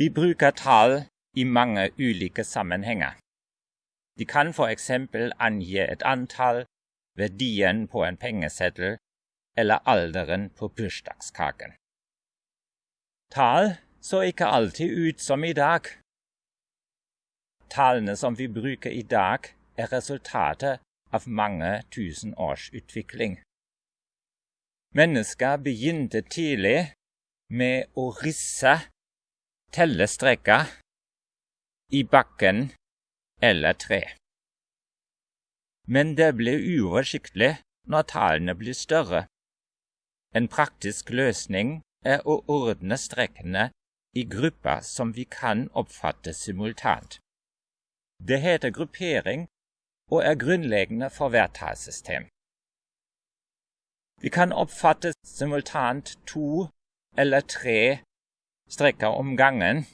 Vi bruker tall i mange ulike sammenhenger. De kan for eksempel angi et antall, verdien på en pengeseddel eller alderen på bursdagskaken. Tall så ikke alltid ut som i dag. Tallene som vi bruker i dag, er resultatet av mange tusen års utvikling. Mennesker begynte tidlig med å risse tellestreker i bakken eller tre. Men det blir uoversiktlig når tallene blir større. En praktisk løsning er å ordne strekkene i grupper som vi kan oppfatte simultant. Det heter gruppering og er grunnleggende for hvert tallsystem. Vi kan oppfatte simultant to eller tre strekker om gangen,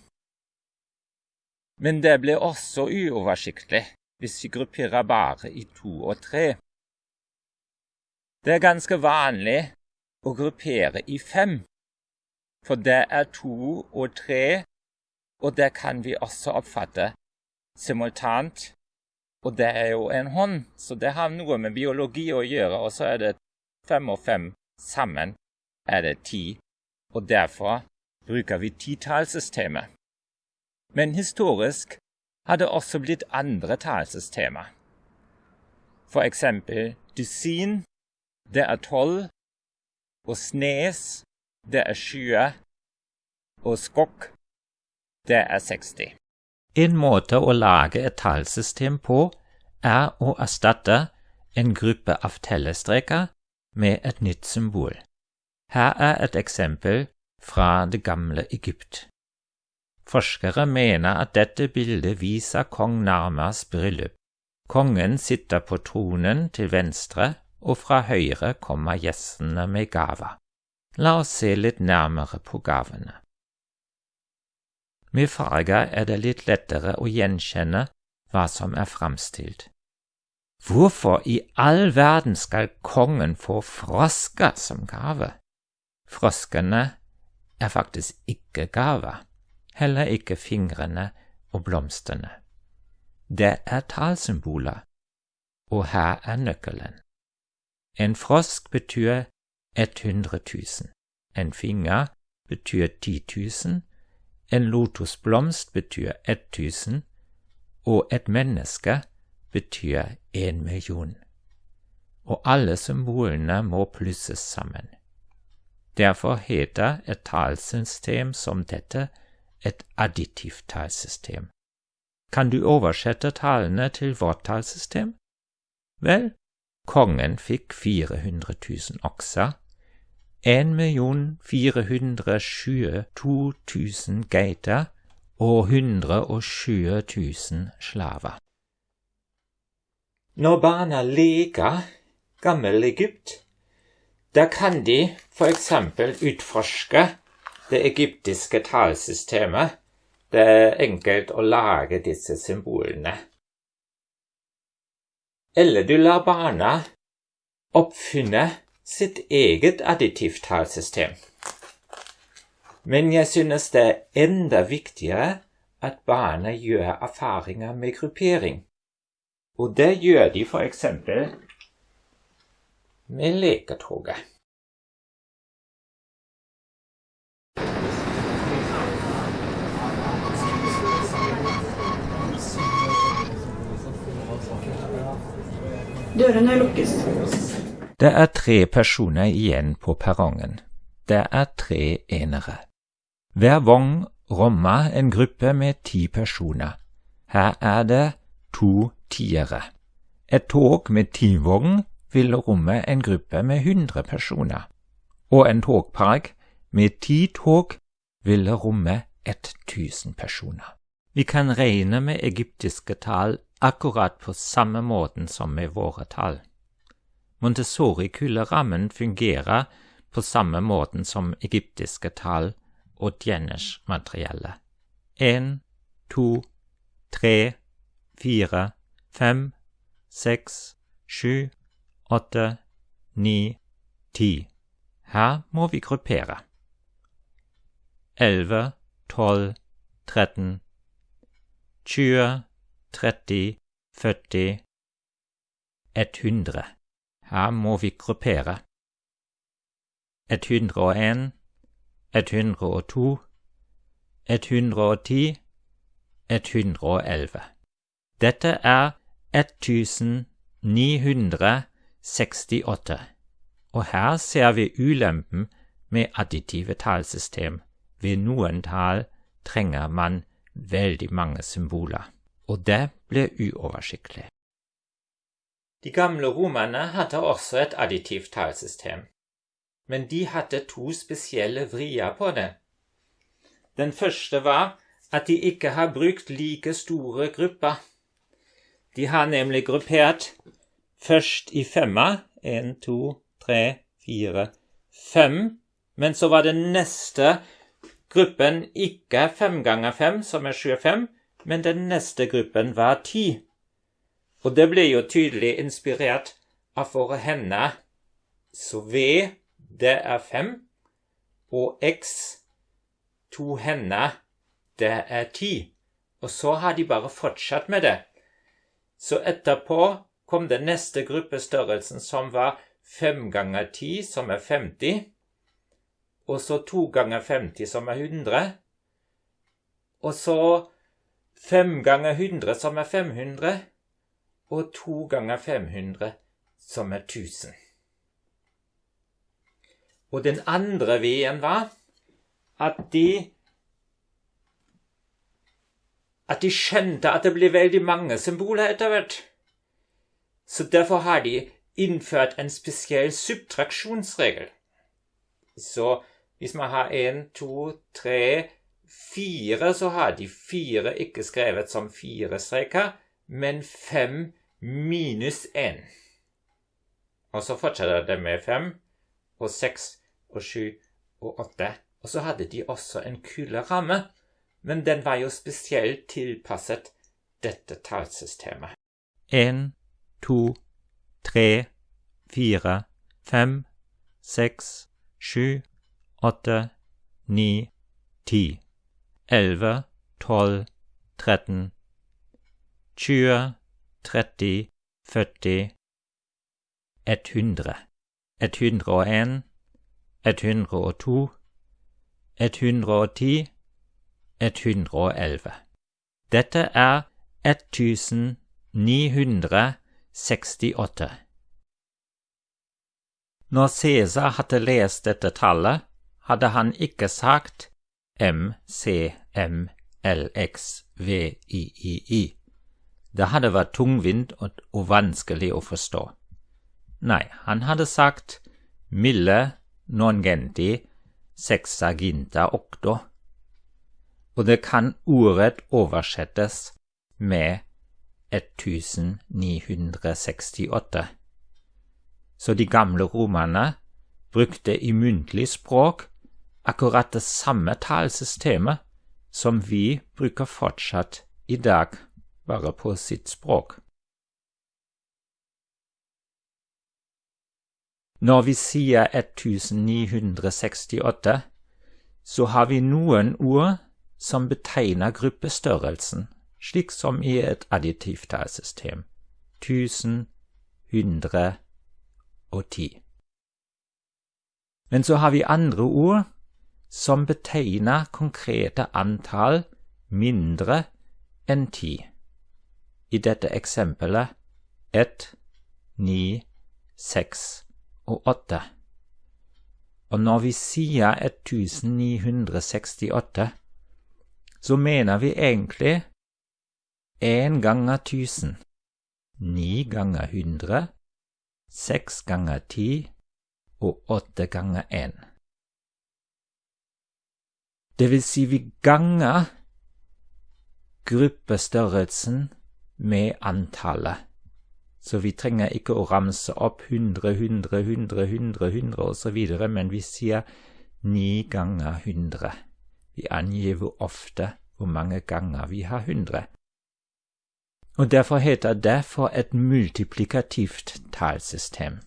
men det blir også uoversiktlig hvis vi grupperer bare i to og tre. Det er ganske vanlig å gruppere i fem, for det er to og tre, og det kan vi også oppfatte simultant. Og det er jo en hånd, så det har noe med biologi å gjøre, og så er det fem og fem sammen er det ti, og derfor bruker vi titallssystemet. Men historisk har det også blitt andre tallsystemer. For eksempel dusin, det er tolv, og snes, det er tjue, og skokk, det er 60. En måte å lage et tallsystem på er å erstatte en gruppe av tellestreker med et nytt symbol. Her er et eksempel fra det gamle Egypt. Forskere mener at dette bildet viser kong Narmas bryllup. Kongen sitter på tronen til venstre, og fra høyre kommer gjestene med gaver. La oss se litt nærmere på gavene. Med farger er det litt lettere å gjenkjenne hva som er framstilt. Hvorfor i all verden skal kongen få frosker som gave? Froskene er faktisk ikke gaver, heller ikke fingrene og blomstene. Det er tallsymboler, og her er nøkkelen. En frosk betyr 100 000, en finger betyr 10 000, en lotusblomst betyr 1000, og et menneske betyr en million, og alle symbolene må plusses sammen. Derfor heter et tallsystem som dette et additivt tallsystem. Kan du oversette tallene til vårt tallsystem? Vel, kongen fikk 400 000 okser, 1 422 000 geiter og 120 000 slaver. Når barna leker gammel Da kan de f.eks. utforske det egyptiske tallsystemet. Det er enkelt å lage disse symbolene. Eller du lar barna oppfinne sitt eget additivtallsystem. Men jeg synes det er enda viktigere at barna gjør erfaringer med gruppering. Og det gjør de eksempel med leketoget. Dørene lukkes. Det er tre personer igjen på perrongen. Det er tre enere. Hver vogn rommer en gruppe med ti personer. Her er det to tiere. Et tog med ti vogn vil romme en gruppe med 100 personer, og en togpark med ti tog vil romme 1000 personer. Vi kan regne med egyptiske tall akkurat på samme måten som med våre tall. Montessori-kullerammen fungerer på samme måten som egyptiske tall og Djenners materielle. En, to, tre, fire, fem, seks, sju, åtte, ni, ti. Her må vi gruppere. Elleve, tolv, 13, 20, 30, 40, 100. Her må vi gruppere. 101, 102, 110, 111. Dette er 1968, og her ser vi ulempen med additive tallsystem. Ved noen tall trenger man veldig mange symboler, og det blir uoversiktlig. De gamle romerne hadde også et additivt tallsystem, men de hadde to spesielle vrier på det. Den første var at de ikke har brukt like store grupper. De har nemlig gruppert først i femmer. Én, to, tre, fire, fem. Men så var den neste gruppen ikke fem ganger fem, som er 25, men den neste gruppen var ti. Og det ble jo tydelig inspirert av våre hender. Så V, det er fem, og X, to hender, det er ti. Og så har de bare fortsatt med det. Så etterpå kom den neste gruppestørrelsen, som var fem ganger ti, som er 50. Og så to ganger 50, som er 100. Og så fem ganger 100, som er 500. Og to ganger 500, som er 1000. Og den andre veien var at de at de skjønte at det ble veldig mange symboler etter hvert. Så derfor har de innført en spesiell subtraksjonsregel. Så hvis man har én, to, tre, fire, så har de fire ikke skrevet som fire streker, men fem minus én. Og så fortsetter det med fem og seks og sju og åtte. Og så hadde de også en kule ramme men den var jo spesielt tilpasset dette tallsystemet. En, to, tre, fire, fem, seks, sju, åtte, ni, ti. Elleve, tolv, tretten, tjue, tretti, førti, ett hundre. Ett hundre og en, ett hundre og to, ett hundre og ti 111. Dette er 1968. Når Cæsar hadde lest dette tallet, hadde han ikke sagt MCMLXVIII. Det hadde vært tungvint og vanskelig å forstå. Nei, han hadde sagt Mille nongenti sexaginta octo og det kan ordrett oversettes med 1968. Så de gamle romerne brukte i muntlig språk akkurat det samme talesystemet som vi bruker fortsatt i dag, bare på sitt språk. Når vi sier 1968, så har vi noen ord som betegner gruppestørrelsen, slik som i et additivt tallsystem. Tusen, hundre og ti. Men så har vi andre ord som betegner konkrete antall mindre enn ti. I dette eksempelet ett, ni, seks og åtte. Og når vi sier 1968, så mener vi egentlig én ganger tusen, ni ganger hundre, seks ganger ti og åtte ganger én. Det vil si vi ganger gruppestørrelsen med antallet. Så vi trenger ikke å ramse opp hundre, hundre, hundre, hundre, hundre osv., men vi sier ni ganger hundre. Vi angir ofte hvor mange ganger vi har hundre. Og derfor heter det for et multiplikativt tallsystem.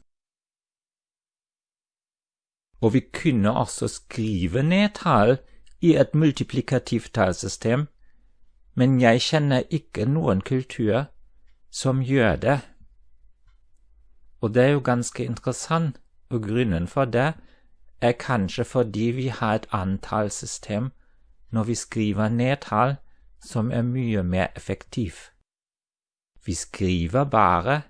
Og vi kunne også skrive ned tall i et multiplikativt tallsystem, men jeg kjenner ikke noen kultur som gjør det. Og det er jo ganske interessant, og grunnen for det er kanskje fordi vi har et annet tallsystem når vi skriver ned tall som er mye mer effektiv. Vi skriver bare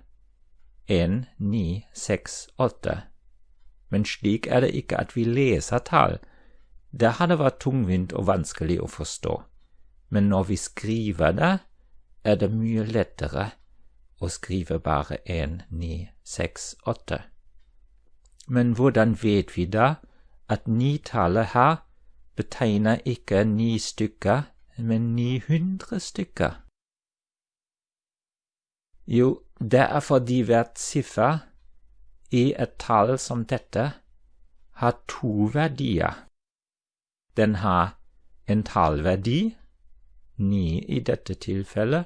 1, 9, 6, 8. Men slik er det ikke at vi leser tall. Det hadde vært tungvint og vanskelig å forstå. Men når vi skriver det, er det mye lettere å skrive bare 1, 9, 6, 8. Men hvordan vet vi da at ni-tallet her betegner ikke ni stykker, men 900 stykker? Jo, det er fordi hvert siffer i et tall som dette har to verdier. Den har en tallverdi, ni i dette tilfellet,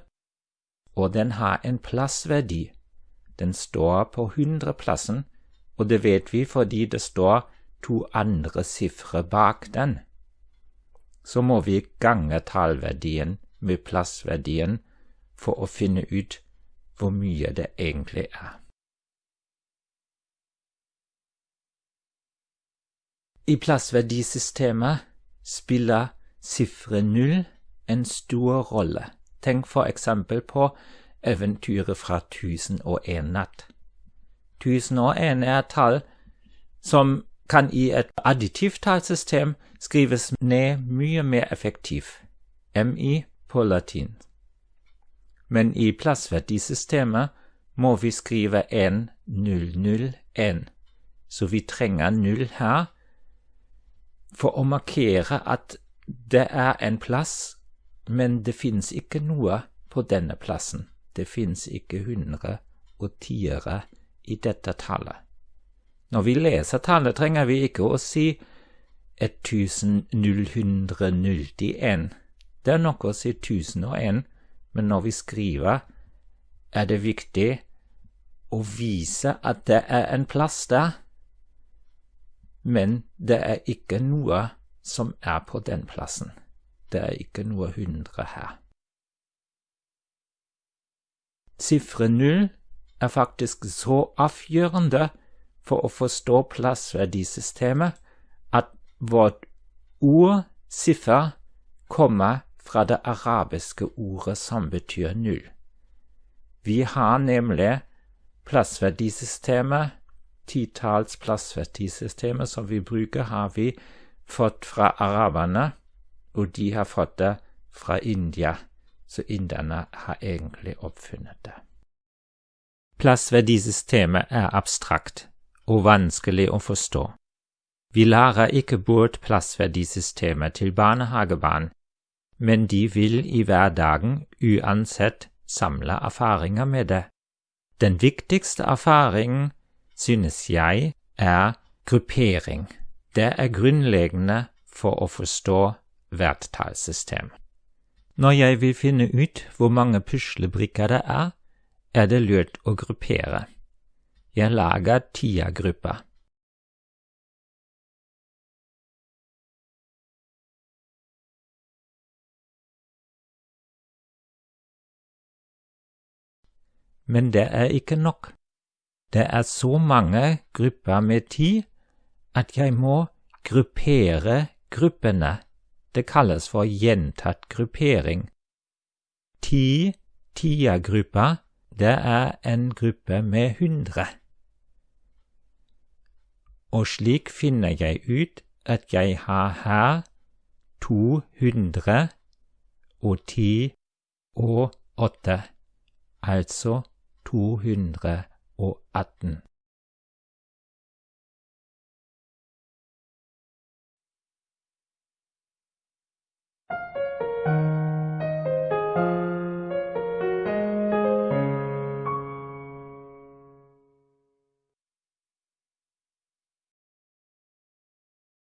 og den har en plassverdi. Den står på hundreplassen, og det vet vi fordi det står to andre sifre bak den. Så må vi gange tallverdien med plassverdien for å finne ut hvor mye det egentlig er. I plassverdisystemet spiller sifre null en stor rolle. Tenk for eksempel på eventyret fra Tusen og en natt. Tusen og en er et tall som kan i et additivt tallsystem skrives ned mye mer effektivt, MI på latin men i plassverdisystemet må vi skrive 1001, så vi trenger null her for å markere at det er en plass, men det fins ikke noe på denne plassen. Det fins ikke hundre og tiere i dette tallet. Når vi leser tallet, trenger vi ikke å si 1001. Det er nok å si 1001 men når vi skriver, er det viktig å vise at det er en plass der, men det er ikke noe som er på den plassen. Det er ikke noe hundre her. Sifre null er faktisk så avgjørende for å forstå plassverdisystemet at vårt ord, siffer, kommer fra det arabiske ordet som betyr null. Vi har nemlig plassverdisystemet, titalls plassverdisystemet som vi bruker, har vi fått fra araberne, og de har fått det fra India, så inderne har egentlig oppfunnet det. Plassverdisystemet er abstrakt og vanskelig å forstå. Vi lærer ikke bort plassverdisystemet til barnehagebarn, men de vil i hverdagen uansett samle erfaringer med det. Den viktigste erfaringen, synes jeg, er gruppering. Det er grunnleggende for å forstå hvert tallsystem. Når jeg vil finne ut hvor mange puslebrikker det er, er det lurt å gruppere. Jeg lager tiergrupper. Men det er ikke nok. Det er så mange grupper med ti at jeg må gruppere gruppene. Det kalles for gjentatt gruppering. Ti tiergrupper, det er en gruppe med hundre. Og slik finner jeg ut at jeg har her to hundre og ti og åtte, altså 218